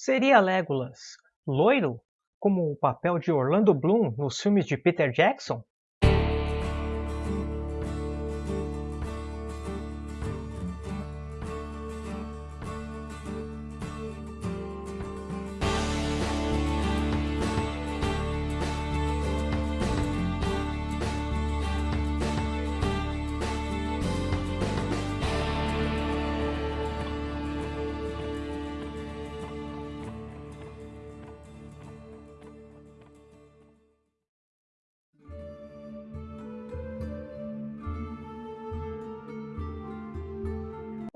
Seria Legolas loiro, como o papel de Orlando Bloom nos filmes de Peter Jackson?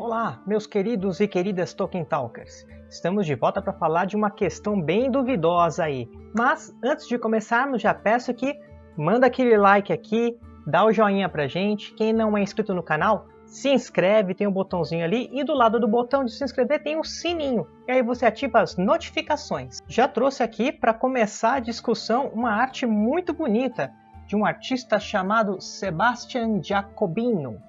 Olá, meus queridos e queridas Tolkien Talkers! Estamos de volta para falar de uma questão bem duvidosa aí. Mas antes de começarmos, já peço que manda aquele like aqui, dá o joinha pra gente. Quem não é inscrito no canal, se inscreve, tem um botãozinho ali e do lado do botão de se inscrever tem o um sininho. E aí você ativa as notificações. Já trouxe aqui para começar a discussão uma arte muito bonita de um artista chamado Sebastian Jacobino.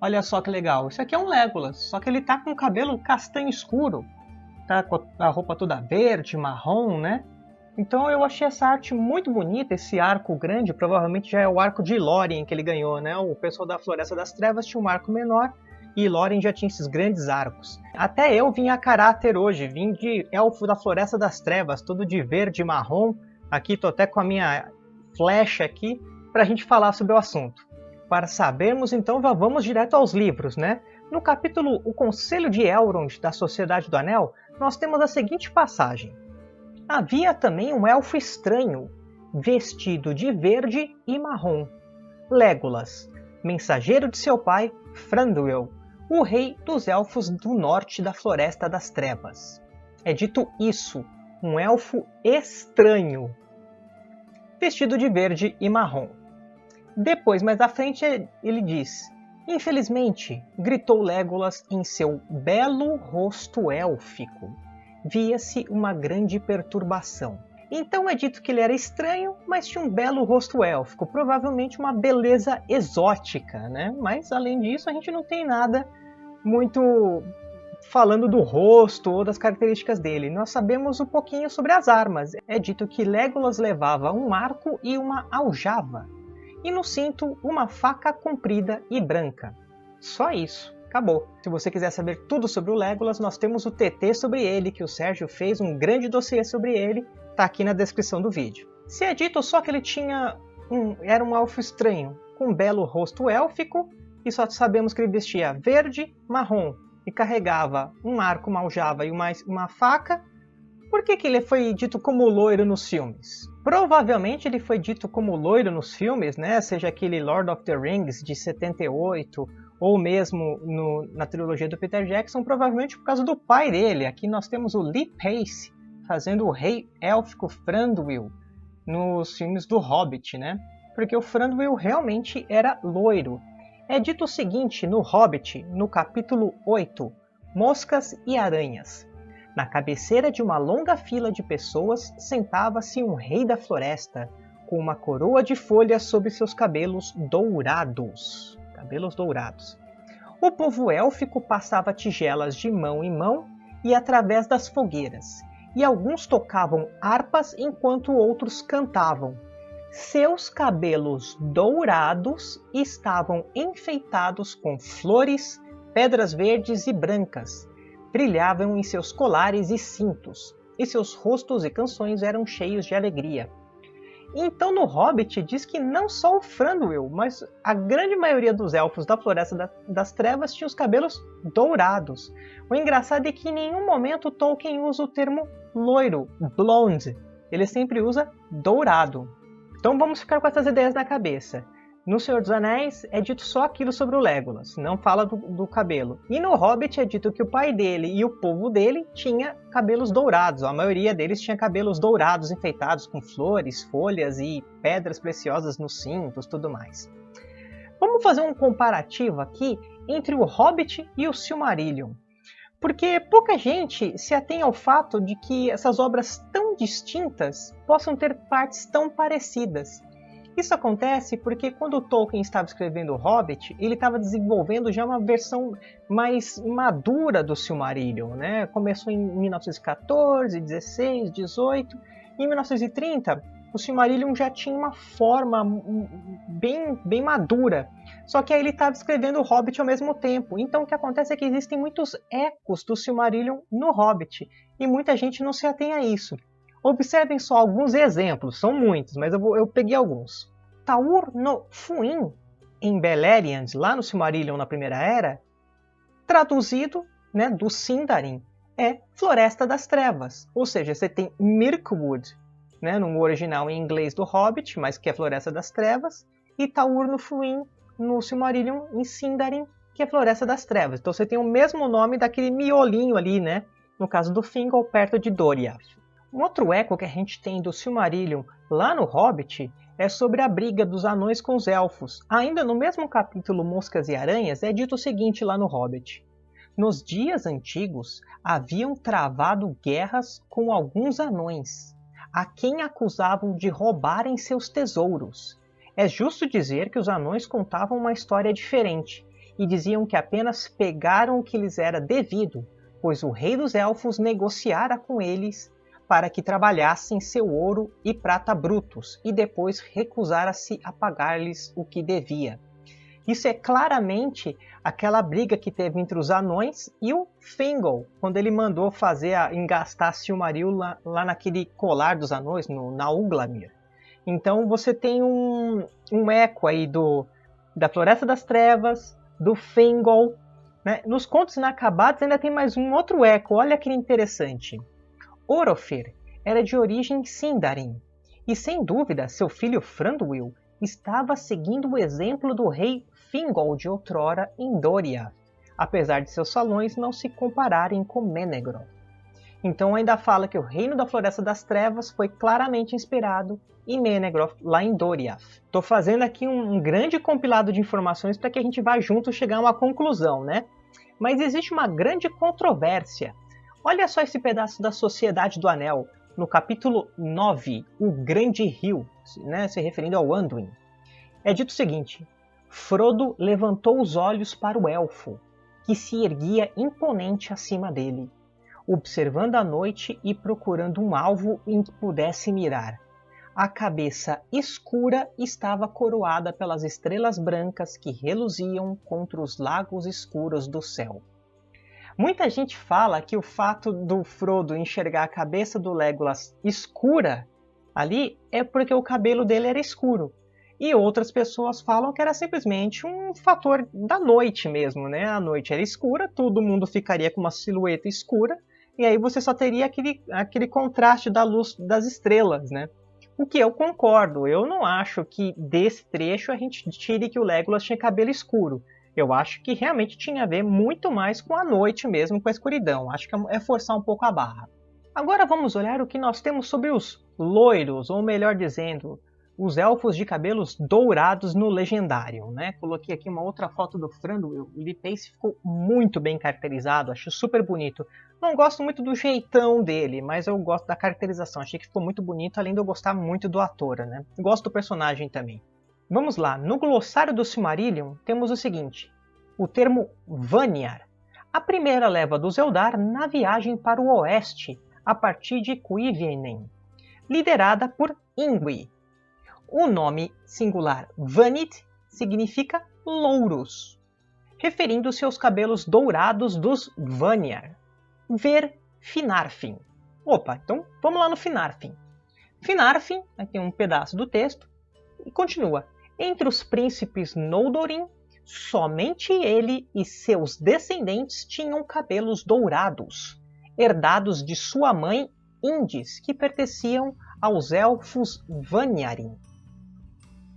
Olha só que legal. Isso aqui é um Legolas, só que ele tá com o cabelo castanho escuro. Tá com a roupa toda verde, marrom, né? Então eu achei essa arte muito bonita, esse arco grande, provavelmente já é o arco de Lórien que ele ganhou, né? O pessoal da Floresta das Trevas tinha um arco menor e Lórien já tinha esses grandes arcos. Até eu vim a caráter hoje, vim de elfo da Floresta das Trevas, todo de verde e marrom. Aqui tô até com a minha flecha aqui para a gente falar sobre o assunto. Para sabermos, então, vamos direto aos livros, né? No capítulo O Conselho de Elrond da Sociedade do Anel, nós temos a seguinte passagem. Havia também um elfo estranho, vestido de verde e marrom. Legolas, mensageiro de seu pai, Thranduil, o rei dos elfos do norte da Floresta das Trevas. É dito isso, um elfo estranho, vestido de verde e marrom. Depois, mais à frente, ele diz: Infelizmente, gritou Legolas em seu belo rosto élfico. Via-se uma grande perturbação. Então é dito que ele era estranho, mas tinha um belo rosto élfico, provavelmente uma beleza exótica, né? Mas além disso, a gente não tem nada muito falando do rosto ou das características dele. Nós sabemos um pouquinho sobre as armas. É dito que Legolas levava um arco e uma aljava e no cinto uma faca comprida e branca. Só isso, acabou. Se você quiser saber tudo sobre o Legolas, nós temos o TT sobre ele, que o Sérgio fez um grande dossiê sobre ele, tá aqui na descrição do vídeo. Se é dito só que ele tinha um, era um elfo estranho, com um belo rosto élfico, e só sabemos que ele vestia verde, marrom, e carregava um arco, uma aljava e uma, uma faca, por que, que ele foi dito como loiro nos filmes? Provavelmente ele foi dito como loiro nos filmes, né? seja aquele Lord of the Rings de 78, ou mesmo no, na trilogia do Peter Jackson, provavelmente por causa do pai dele. Aqui nós temos o Lee Pace fazendo o rei élfico Thranduil nos filmes do Hobbit, né? Porque o Thranduil realmente era loiro. É dito o seguinte no Hobbit, no capítulo 8, Moscas e Aranhas. Na cabeceira de uma longa fila de pessoas sentava-se um rei da floresta, com uma coroa de folhas sobre seus cabelos dourados. Cabelos dourados. O povo élfico passava tigelas de mão em mão e através das fogueiras, e alguns tocavam harpas enquanto outros cantavam. Seus cabelos dourados estavam enfeitados com flores, pedras verdes e brancas, brilhavam em seus colares e cintos, e seus rostos e canções eram cheios de alegria. Então no Hobbit diz que não só o Thranduil, mas a grande maioria dos elfos da Floresta das Trevas tinha os cabelos dourados. O engraçado é que em nenhum momento Tolkien usa o termo loiro, blonde. Ele sempre usa dourado. Então vamos ficar com essas ideias na cabeça. No Senhor dos Anéis é dito só aquilo sobre o Legolas, não fala do, do, cabelo. E no Hobbit é dito que o pai dele e o povo dele tinha cabelos dourados. A maioria deles tinha cabelos dourados, enfeitados com flores, folhas e pedras preciosas nos cintos, tudo mais. Vamos fazer um comparativo aqui entre o Hobbit e o Silmarillion. Porque pouca gente se atém ao fato de que essas obras tão distintas possam ter partes tão parecidas. Isso acontece porque quando Tolkien estava escrevendo O Hobbit, ele estava desenvolvendo já uma versão mais madura do Silmarillion. Né? Começou em 1914, 16, 18. E em 1930, o Silmarillion já tinha uma forma bem, bem madura. Só que aí ele estava escrevendo o Hobbit ao mesmo tempo. Então o que acontece é que existem muitos ecos do Silmarillion no Hobbit. E muita gente não se atém a isso. Observem só alguns exemplos, são muitos, mas eu, vou, eu peguei alguns. Taur no Fuin, em Beleriand, lá no Silmarillion na Primeira Era, traduzido né, do Sindarin, é Floresta das Trevas. Ou seja, você tem Mirkwood, né, no original em inglês do Hobbit, mas que é Floresta das Trevas, e Taur no Fuin, no Silmarillion, em Sindarin, que é Floresta das Trevas. Então você tem o mesmo nome daquele miolinho ali, né? No caso do Fingal, perto de Doriath. Um outro eco que a gente tem do Silmarillion lá no Hobbit é sobre a briga dos anões com os elfos. Ainda no mesmo capítulo Moscas e Aranhas é dito o seguinte lá no Hobbit. Nos dias antigos haviam travado guerras com alguns anões, a quem acusavam de roubarem seus tesouros. É justo dizer que os anões contavam uma história diferente e diziam que apenas pegaram o que lhes era devido, pois o rei dos elfos negociara com eles para que trabalhassem seu ouro e prata brutos e depois recusara-se a pagar-lhes o que devia. Isso é claramente aquela briga que teve entre os anões e o Fingal, quando ele mandou fazer a, engastar Silmaril lá, lá naquele colar dos anões, no, na Uglamir. Então você tem um, um eco aí do, da Floresta das Trevas, do Fingal. Né? Nos contos inacabados ainda tem mais um outro eco, olha que interessante. Orofer era de origem Sindarin, e sem dúvida seu filho Franduil estava seguindo o exemplo do rei Fingol de outrora em Doriath, apesar de seus salões não se compararem com Menegroth. Então ainda fala que o reino da Floresta das Trevas foi claramente inspirado em Menegroth, lá em Doriath. Estou fazendo aqui um, um, grande compilado de informações para que a gente vá junto chegar a uma conclusão, né? Mas existe uma grande controvérsia Olha só esse pedaço da Sociedade do Anel, no capítulo 9, O Grande Rio, né, se referindo ao Anduin. É dito o seguinte: Frodo levantou os olhos para o elfo, que se erguia imponente acima dele, observando a noite e procurando um alvo em que pudesse mirar. A cabeça escura estava coroada pelas estrelas brancas que reluziam contra os lagos escuros do céu. Muita gente fala que o fato do Frodo enxergar a cabeça do Legolas escura ali é porque o cabelo dele era escuro. E outras pessoas falam que era simplesmente um fator da noite mesmo, né? A noite era escura, todo mundo ficaria com uma silhueta escura, e aí você só teria aquele, aquele contraste da luz das estrelas, né? O que eu concordo, eu não acho que desse trecho a gente tire que o Legolas tinha cabelo escuro. Eu acho que realmente tinha a ver muito mais com a noite mesmo, com a escuridão. Acho que é forçar um pouco a barra. Agora vamos olhar o que nós temos sobre os loiros, ou melhor dizendo, os elfos de cabelos dourados no legendário. Né? Coloquei aqui uma outra foto do Franduil. O Lee ficou muito bem caracterizado, acho super bonito. Não gosto muito do jeitão dele, mas eu gosto da caracterização. Achei que ficou muito bonito, além de eu gostar muito do ator. Né? Gosto do personagem também. Vamos lá, no glossário do Silmarillion temos o seguinte, o termo Vanyar, a primeira leva dos Eldar na viagem para o oeste, a partir de Cuivienen, liderada por Ingui. O nome singular Vanit significa louros, referindo-se aos cabelos dourados dos Vanyar. Ver Finarfin. Opa, então vamos lá no Finarfin. Finarfin, aqui um pedaço do texto, e continua. Entre os príncipes Noldorin, somente ele e seus descendentes tinham cabelos dourados, herdados de sua mãe Indis, que pertenciam aos elfos Vanyarin.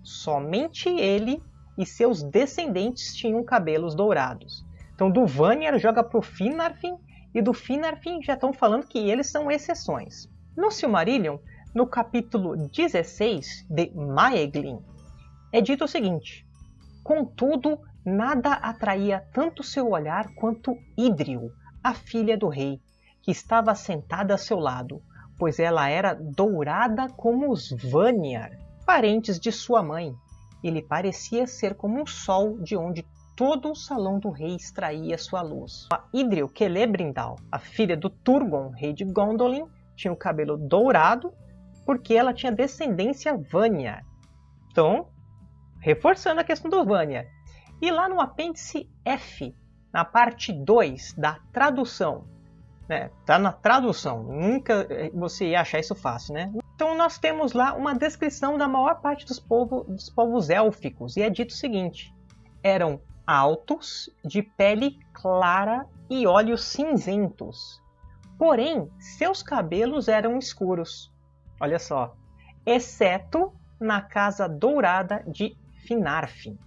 Somente ele e seus descendentes tinham cabelos dourados. Então do Vanyar joga para o Finarfin e do Finarfin já estão falando que eles são exceções. No Silmarillion, no capítulo 16 de Maeglin, é dito o seguinte: Contudo, nada atraía tanto seu olhar quanto Idril, a filha do rei, que estava sentada a seu lado, pois ela era dourada como os Vanyar. parentes de sua mãe. Ele parecia ser como um sol de onde todo o salão do rei extraía sua luz. A Idril Celebrindal, a filha do Turgon, rei de Gondolin, tinha o cabelo dourado porque ela tinha descendência Vanya. Então, reforçando a questão do Vanya. E lá no apêndice F, na parte 2 da tradução, né? Tá na tradução, nunca você ia achar isso fácil, né? Então nós temos lá uma descrição da maior parte dos, povo, dos povos élficos e é dito o seguinte: eram altos, de pele clara e olhos cinzentos. Porém, seus cabelos eram escuros. Olha só, exceto na casa dourada de Finarfin.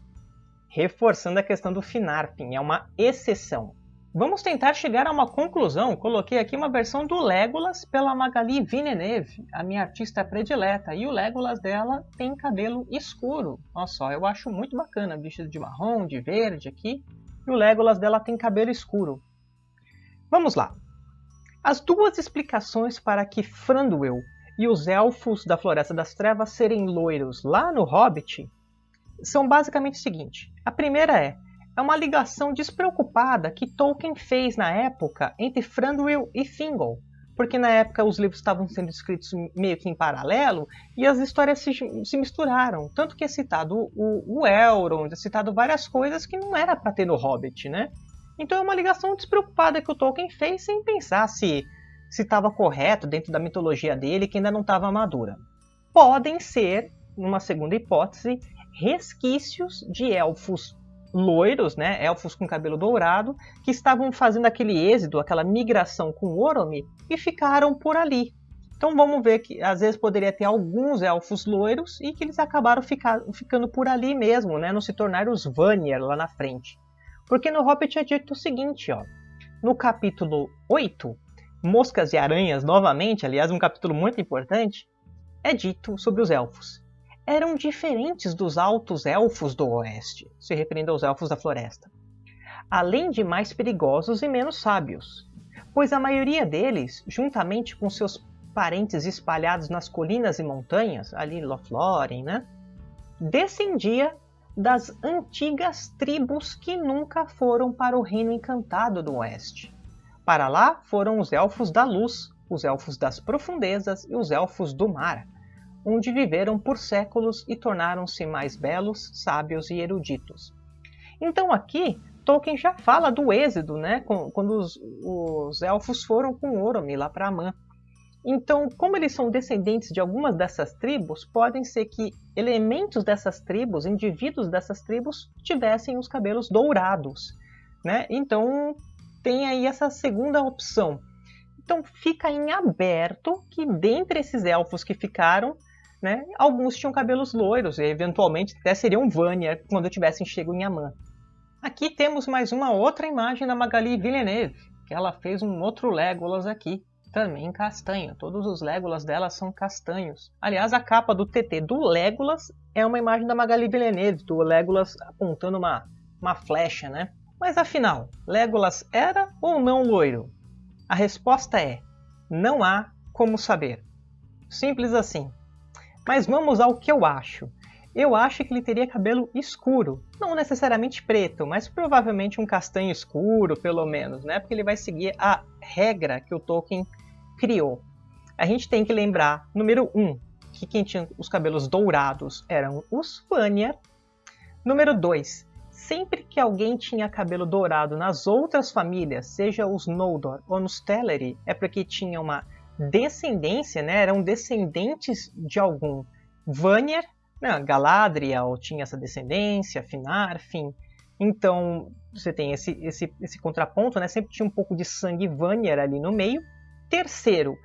Reforçando a questão do Finarfin, é uma exceção. Vamos tentar chegar a uma conclusão. Coloquei aqui uma versão do Legolas pela Magali Villeneuve, a minha artista predileta. E o Legolas dela tem cabelo escuro. Olha só, eu acho muito bacana, vestido de marrom, de verde aqui. E o Legolas dela tem cabelo escuro. Vamos lá. As duas explicações para que Franduil e os Elfos da Floresta das Trevas serem loiros lá no Hobbit são basicamente o seguinte. A primeira é é uma ligação despreocupada que Tolkien fez na época entre Thranduil e Thingol, porque na época os livros estavam sendo escritos meio que em paralelo e as histórias se, se misturaram. Tanto que é citado o, o Elrond, é citado várias coisas que não era para ter no Hobbit, né? Então é uma ligação despreocupada que o Tolkien fez sem pensar se estava correto dentro da mitologia dele, que ainda não estava madura. Podem ser, numa segunda hipótese, resquícios de elfos loiros, né, elfos com cabelo dourado, que estavam fazendo aquele êxodo, aquela migração com Oromi e ficaram por ali. Então vamos ver que às vezes poderia ter alguns elfos loiros e que eles acabaram ficar, ficando por ali mesmo, né, não se tornaram os Vanir lá na frente. Porque no Hobbit é dito o seguinte, ó, no capítulo 8, Moscas e Aranhas, novamente, aliás, um capítulo muito importante, é dito sobre os elfos eram diferentes dos altos elfos do oeste, se referindo aos elfos da floresta, além de mais perigosos e menos sábios, pois a maioria deles, juntamente com seus parentes espalhados nas colinas e montanhas, ali Lothlórien, né, descendia das antigas tribos que nunca foram para o Reino Encantado do Oeste. Para lá foram os Elfos da Luz, os Elfos das Profundezas e os Elfos do Mar, onde viveram por séculos e tornaram-se mais belos, sábios e eruditos. Então aqui Tolkien já fala do êxodo, né, quando os, os elfos foram com Oromi lá para Amã. Então, como eles são descendentes de algumas dessas tribos, podem ser que elementos dessas tribos, indivíduos dessas tribos, tivessem os cabelos dourados. Né? Então, tem aí essa segunda opção. Então, fica em aberto que dentre esses elfos que ficaram, né? Alguns tinham cabelos loiros e eventualmente até seriam Vanya quando tivessem chego em Amã. Aqui temos mais uma outra imagem da Magali Villeneuve, que ela fez um outro Legolas aqui, também castanho. Todos os Legolas dela são castanhos. Aliás, a capa do TT do Legolas é uma imagem da Magali Villeneuve, do Legolas apontando uma, uma flecha, né? Mas afinal, Legolas era ou não loiro? A resposta é: não há como saber. Simples assim. Mas vamos ao que eu acho. Eu acho que ele teria cabelo escuro, não necessariamente preto, mas provavelmente um castanho escuro, pelo menos, né? Porque ele vai seguir a regra que o Tolkien criou. A gente tem que lembrar, número 1, um, que quem tinha os cabelos dourados eram os Vanyar. Número 2, sempre que alguém tinha cabelo dourado nas outras famílias, seja os Noldor ou nos Teleri, é porque tinha uma descendência, né, eram descendentes de algum Vanir, né, Galadriel tinha essa descendência, Finarfin, então você tem esse, esse, esse contraponto, né, sempre tinha um pouco de sangue Vanir ali no meio. Terceiro,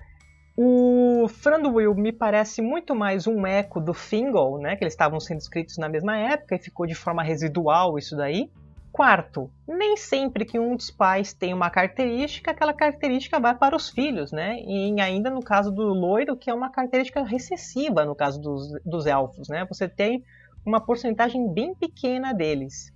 o Thranduil me parece muito mais um eco do Thingol, né, que eles estavam sendo escritos na mesma época e ficou de forma residual isso daí. Quarto, nem sempre que um dos pais tem uma característica, aquela característica vai para os filhos, né? E ainda no caso do loiro, que é uma característica recessiva no caso dos, dos elfos, né? Você tem uma porcentagem bem pequena deles.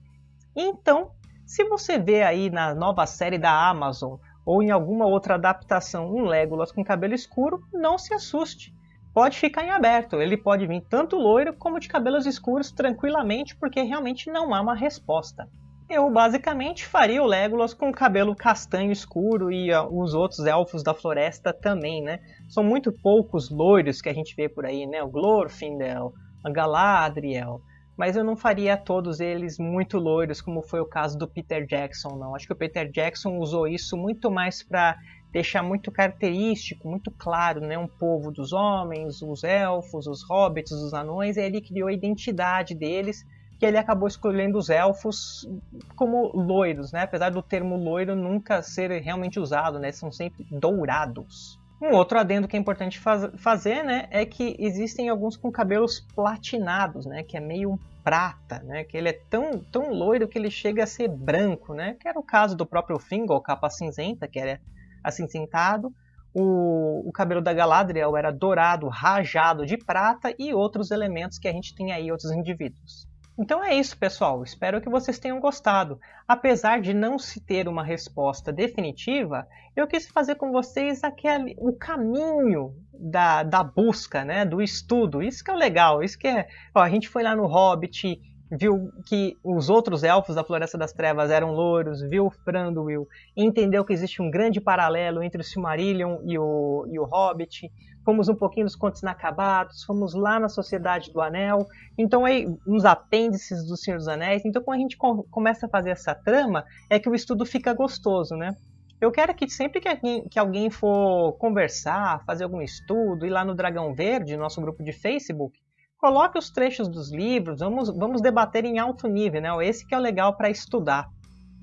Então, se você vê aí na nova série da Amazon ou em alguma outra adaptação um Legolas com cabelo escuro, não se assuste. pode ficar em aberto. Ele pode vir tanto loiro como de cabelos escuros tranquilamente, porque realmente não há uma resposta. Eu basicamente faria o Legolas com o cabelo castanho escuro e uh, os outros elfos da floresta também, né? São muito poucos loiros que a gente vê por aí, né? O Glorfindel, a Galadriel, mas eu não faria todos eles muito loiros, como foi o caso do Peter Jackson, não. Acho que o Peter Jackson usou isso muito mais para deixar muito característico, muito claro, né? Um povo dos homens, os elfos, os hobbits, os anões, e ele criou a identidade deles, que ele acabou escolhendo os elfos como loiros, né? Apesar do termo loiro nunca ser realmente usado, né? São sempre dourados. Um outro adendo que é importante faz fazer, né, é que existem alguns com cabelos platinados, né, que é meio prata, né, que ele é tão, tão loiro que ele chega a ser branco, né, que era o caso do próprio Fingal, capa cinzenta, que era acinzentado. O, o cabelo da Galadriel era dourado, rajado de prata e outros elementos que a gente tem aí, outros indivíduos. Então é isso, pessoal. Espero que vocês tenham gostado. Apesar de não se ter uma resposta definitiva, eu quis fazer com vocês aquele, o caminho da, da busca, né, do estudo. Isso que é legal. Isso que é. Ó, a gente foi lá no Hobbit, viu que os outros elfos da Floresta das Trevas eram louros, viu Thranduil, entendeu que existe um grande paralelo entre o Silmarillion e o, e o Hobbit, fomos um pouquinho nos Contos Inacabados, fomos lá na Sociedade do Anel, então aí uns apêndices do Senhor dos Anéis, então quando a gente começa a fazer essa trama, é que o estudo fica gostoso, né? Eu quero que sempre que alguém, que alguém for conversar, fazer algum estudo, ir lá no Dragão Verde, nosso grupo de Facebook, coloque os trechos dos livros, vamos, vamos debater em alto nível, né? Esse que é o legal para estudar.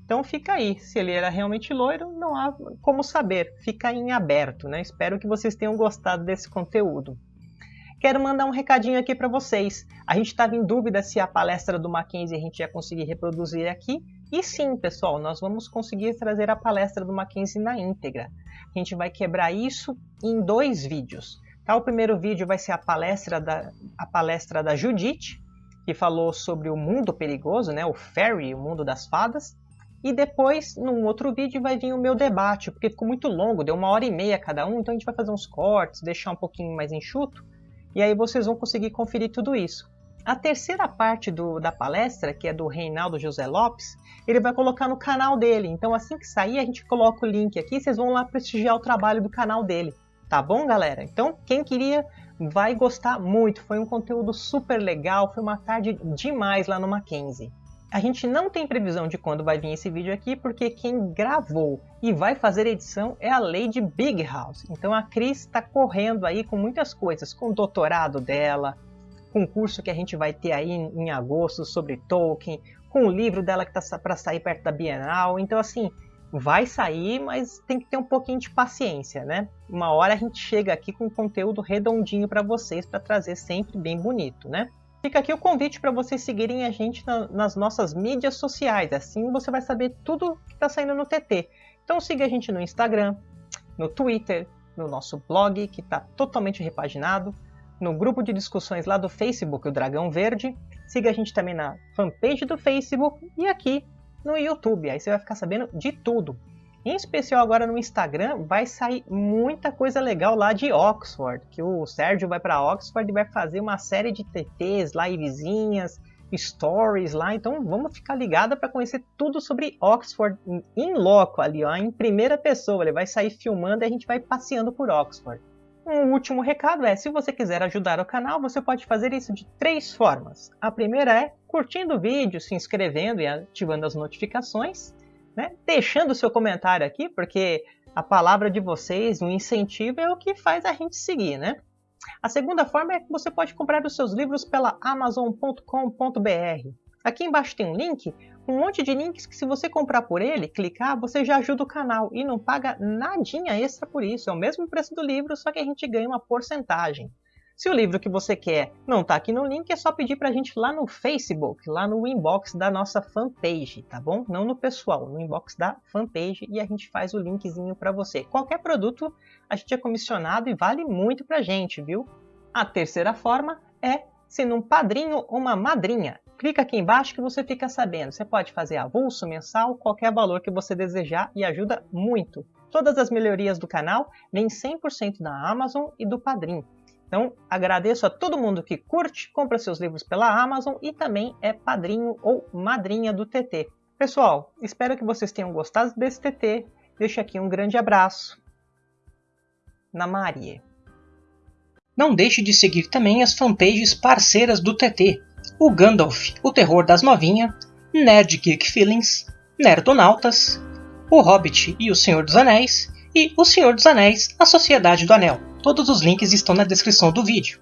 Então fica aí, se ele era realmente loiro, não há como saber, fica em aberto, né? Espero que vocês tenham gostado desse conteúdo. Quero mandar um recadinho aqui para vocês. A gente estava em dúvida se a palestra do Mackenzie a gente ia conseguir reproduzir aqui. E sim, pessoal, nós vamos conseguir trazer a palestra do Mackenzie na íntegra. A gente vai quebrar isso em dois vídeos. Tá? O primeiro vídeo vai ser a palestra da, a palestra da Judith, que falou sobre o mundo perigoso, né? o fairy, o mundo das fadas. E depois, num outro vídeo, vai vir o meu debate, porque ficou muito longo, deu uma hora e meia cada um, então a gente vai fazer uns cortes, deixar um pouquinho mais enxuto, e aí vocês vão conseguir conferir tudo isso. A terceira parte do, da palestra, que é do Reinaldo José Lopes, ele vai colocar no canal dele. Então assim que sair, a gente coloca o link aqui, vocês vão lá prestigiar o trabalho do canal dele. Tá bom, galera? Então, quem queria vai gostar muito. Foi um conteúdo super legal, foi uma tarde demais lá no Mackenzie. A gente não tem previsão de quando vai vir esse vídeo aqui, porque quem gravou e vai fazer edição é a Lady Big House. Então a Cris está correndo aí com muitas coisas, com o doutorado dela, com o curso que a gente vai ter aí em agosto sobre Tolkien, com o livro dela que está para sair perto da Bienal. Então assim, vai sair, mas tem que ter um pouquinho de paciência, né? Uma hora a gente chega aqui com conteúdo redondinho para vocês, para trazer sempre bem bonito, né? Fica aqui o convite para vocês seguirem a gente na, nas nossas mídias sociais, assim você vai saber tudo que está saindo no TT. Então siga a gente no Instagram, no Twitter, no nosso blog, que está totalmente repaginado, no grupo de discussões lá do Facebook, o Dragão Verde. Siga a gente também na fanpage do Facebook e aqui no YouTube. Aí você vai ficar sabendo de tudo. Em especial agora no Instagram vai sair muita coisa legal lá de Oxford, que o Sérgio vai para Oxford e vai fazer uma série de TTs, livezinhas, stories lá, então vamos ficar ligado para conhecer tudo sobre Oxford em loco ali, ó, em primeira pessoa. Ele vai sair filmando e a gente vai passeando por Oxford. Um último recado é, se você quiser ajudar o canal, você pode fazer isso de três formas. A primeira é curtindo o vídeo, se inscrevendo e ativando as notificações, né? deixando seu comentário aqui, porque a palavra de vocês, o incentivo é o que faz a gente seguir, né? A segunda forma é que você pode comprar os seus livros pela amazon.com.br. Aqui embaixo tem um link, um monte de links que se você comprar por ele, clicar, você já ajuda o canal e não paga nadinha extra por isso. É o mesmo preço do livro, só que a gente ganha uma porcentagem. Se o livro que você quer não está aqui no link, é só pedir para a gente lá no Facebook, lá no inbox da nossa fanpage, tá bom? Não no pessoal, no inbox da fanpage e a gente faz o linkzinho para você. Qualquer produto a gente é comissionado e vale muito para a gente, viu? A terceira forma é sendo um padrinho ou uma madrinha. Clica aqui embaixo que você fica sabendo. Você pode fazer avulso, mensal, qualquer valor que você desejar e ajuda muito. Todas as melhorias do canal vêm 100% da Amazon e do Padrim. Então, agradeço a todo mundo que curte, compra seus livros pela Amazon e também é padrinho ou madrinha do TT. Pessoal, espero que vocês tenham gostado desse TT. Deixo aqui um grande abraço. Na Maria. Não deixe de seguir também as fanpages parceiras do TT. O Gandalf, o terror das novinhas, Nerd Geek Feelings, Nerdonautas, O Hobbit e o Senhor dos Anéis, e O Senhor dos Anéis, A Sociedade do Anel. Todos os links estão na descrição do vídeo.